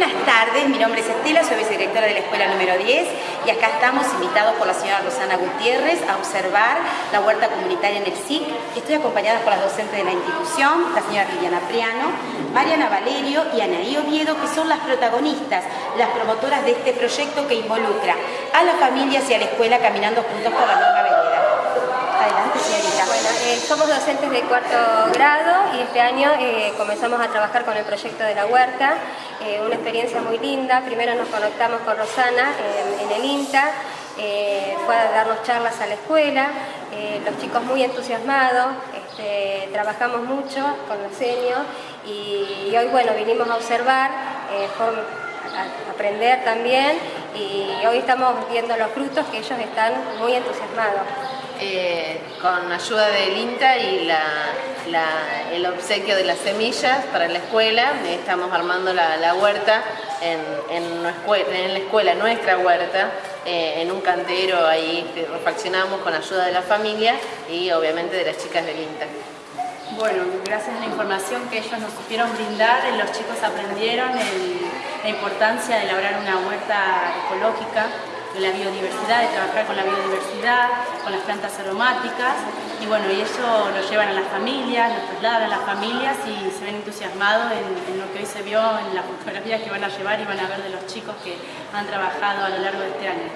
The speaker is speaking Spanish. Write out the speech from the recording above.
Buenas tardes, mi nombre es Estela, soy vicedirectora de la escuela número 10 y acá estamos invitados por la señora Rosana Gutiérrez a observar la huerta comunitaria en el SIC. Estoy acompañada por las docentes de la institución, la señora Liliana Priano, Mariana Valerio y Anaí Oviedo, que son las protagonistas, las promotoras de este proyecto que involucra a las familias y a la escuela caminando juntos por la misma vereda. Adelante, señorita. Bueno, eh, somos docentes de cuarto grado este año eh, comenzamos a trabajar con el proyecto de la huerta, eh, una experiencia muy linda. Primero nos conectamos con Rosana en el INTA, fue a darnos charlas a la escuela, los chicos muy entusiasmados, este, trabajamos mucho con los senios y, hoy bueno vinimos a observar, a aprender también y hoy estamos viendo los frutos que ellos están muy entusiasmados. Eh, con ayuda del INTA y el obsequio de las semillas para la escuela. Estamos armando la, huerta en, la escuela, nuestra huerta, eh, en un cantero ahí refaccionamos con ayuda de la familia y obviamente de las chicas del INTA. Bueno, gracias a la información que ellos nos supieron brindar, los chicos aprendieron la importancia de elaborar una huerta ecológica de la biodiversidad, de trabajar con la biodiversidad, con las plantas aromáticas y bueno, y eso lo llevan a las familias, lo trasladan a las familias y se ven entusiasmados en, lo que hoy se vio en las fotografías que van a llevar y van a ver de los chicos que han trabajado a lo largo de este año.